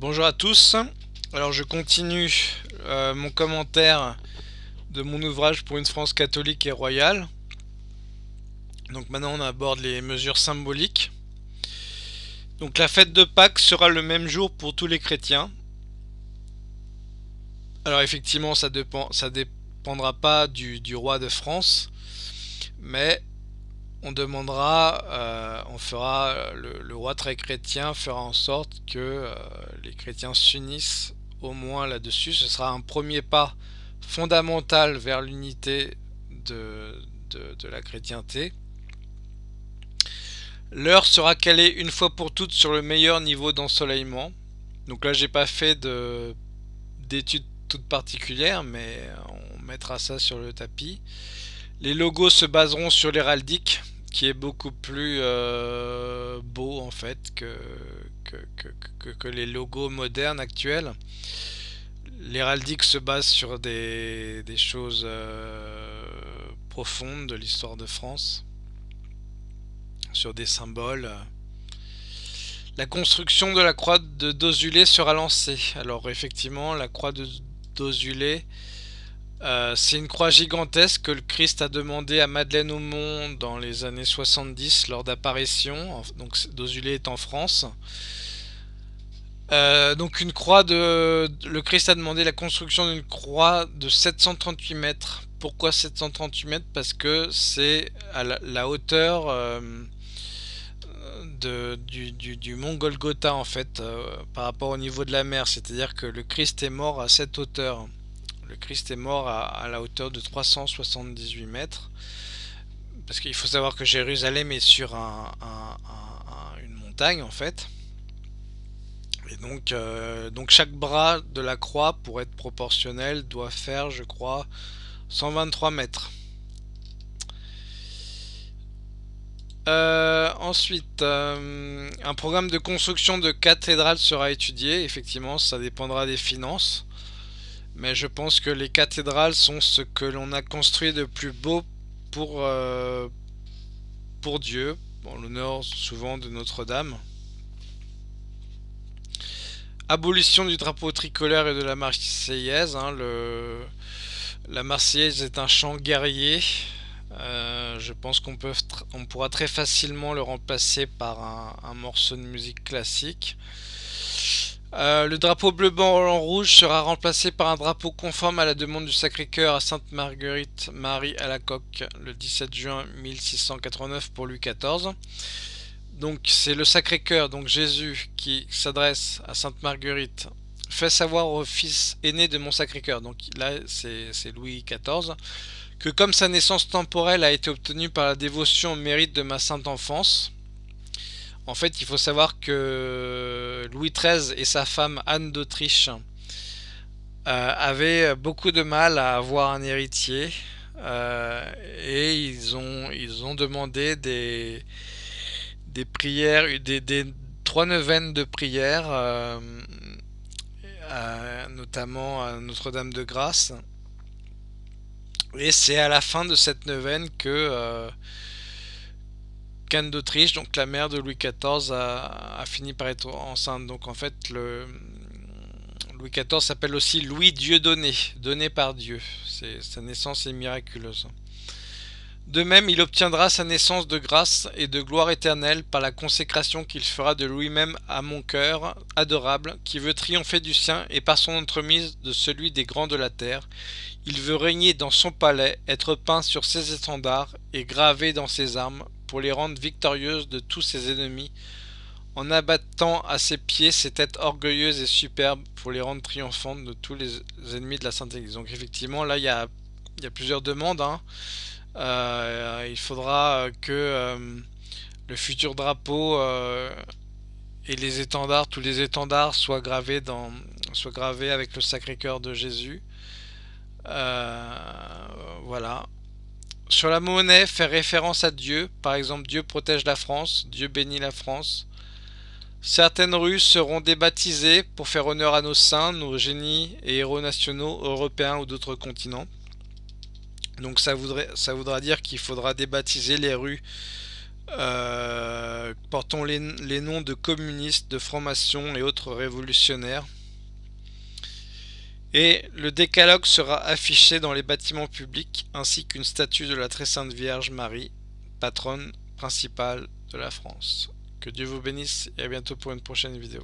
Bonjour à tous. Alors je continue euh, mon commentaire de mon ouvrage pour une France catholique et royale. Donc maintenant on aborde les mesures symboliques. Donc la fête de Pâques sera le même jour pour tous les chrétiens. Alors effectivement ça, dépend, dépendra pas du roi de France, mais on demandera, euh, on fera, le, roi très chrétien fera en sorte que euh, les chrétiens s'unissent au moins là-dessus. Ce sera un premier pas fondamental vers l'unité de, de, la chrétienté. L'heure sera calée une fois pour toutes sur le meilleur niveau d'ensoleillement. Donc là, j'ai pas fait d'études toutes particulières, mais on mettra ça sur le tapis. Les logos se baseront sur l'héraldique, qui est beaucoup plus euh, beau en fait que que, les logos modernes actuels. L'héraldique se base sur des, choses euh, profondes de l'histoire de France, sur des symboles. La construction de la croix de Dozulé sera lancée. Alors effectivement, la croix de Dozulé euh, c'est une croix gigantesque que le Christ a demandé à Madeleine Aumont dans les années 70 lors d'apparition. Donc Dozulé est en France. Euh, donc une croix de... Le Christ a demandé la construction d'une croix de 738 mètres. Pourquoi 738 mètres? Parce que c'est à la, hauteur euh, de, du, mont Golgotha en fait, par rapport au niveau de la mer. C'est-à-dire que le Christ est mort à cette hauteur. Le Christ est mort à, la hauteur de 378 mètres. Parce qu'il faut savoir que Jérusalem est sur une montagne en fait. Et donc, euh, donc chaque bras de la croix, pour être proportionnel, doit faire, je crois, 123 mètres. Euh, ensuite, euh, un programme de construction de cathédrale sera étudié. Effectivement, ça dépendra des finances. Mais je pense que les cathédrales sont ce que l'on a construit de plus beau pour, euh, pour Dieu, en l'honneur souvent de Notre-Dame. Abolition du drapeau tricolore et de la Marseillaise. Hein, le, la Marseillaise est un chant guerrier. Euh, je pense qu'on on pourra très facilement le remplacer par un morceau de musique classique. Euh, le drapeau bleu, blanc, rouge sera remplacé par un drapeau conforme à la demande du Sacré-Cœur à Sainte-Marguerite Marie à la coque le 17 juin 1689 pour Louis XIV. Donc c'est le Sacré-Cœur, donc Jésus, qui s'adresse à Sainte-Marguerite, fait savoir au fils aîné de mon Sacré-Cœur, donc là c'est Louis XIV, que comme sa naissance temporelle a été obtenue par la dévotion au mérite de ma sainte enfance, en fait, il faut savoir que Louis XIII et sa femme Anne d'Autriche euh, avaient beaucoup de mal à avoir un héritier euh, et ils ont, demandé des, des prières, des, trois neuvaines de prières, euh, notamment à Notre-Dame de Grâce. Et c'est à la fin de cette neuvaine que Anne d'Autriche, donc la mère de Louis XIV, a, fini par être enceinte. Donc en fait, Louis XIV s'appelle aussi Louis Dieu donné, donné par Dieu. Sa naissance est miraculeuse. De même, il obtiendra sa naissance de grâce et de gloire éternelle par la consécration qu'il fera de lui-même à mon cœur adorable, qui veut triompher du sien, et par son entremise de celui des grands de la terre. Il veut régner dans son palais, être peint sur ses étendards et gravé dans ses armes, pour les rendre victorieuses de tous ses ennemis, en abattant à ses pieds ses têtes orgueilleuses et superbes pour les rendre triomphantes de tous les ennemis de la Sainte Église. Donc effectivement, là, il y a, plusieurs demandes. Hein. Euh, il faudra que euh, le futur drapeau euh, et les étendards, tous les étendards soient gravés, dans, soient gravés avec le Sacré-Cœur de Jésus. voilà. Sur la monnaie, faire référence à Dieu, par exemple Dieu protège la France, Dieu bénit la France. Certaines rues seront débaptisées pour faire honneur à nos saints, nos génies et héros nationaux européens ou d'autres continents. Donc ça, voudrait, voudra dire qu'il faudra débaptiser les rues euh, portant les, noms de communistes, de francs-maçons et autres révolutionnaires. Et le décalogue sera affiché dans les bâtiments publics ainsi qu'une statue de la très sainte Vierge Marie, patronne principale de la France. Que Dieu vous bénisse et à bientôt pour une prochaine vidéo.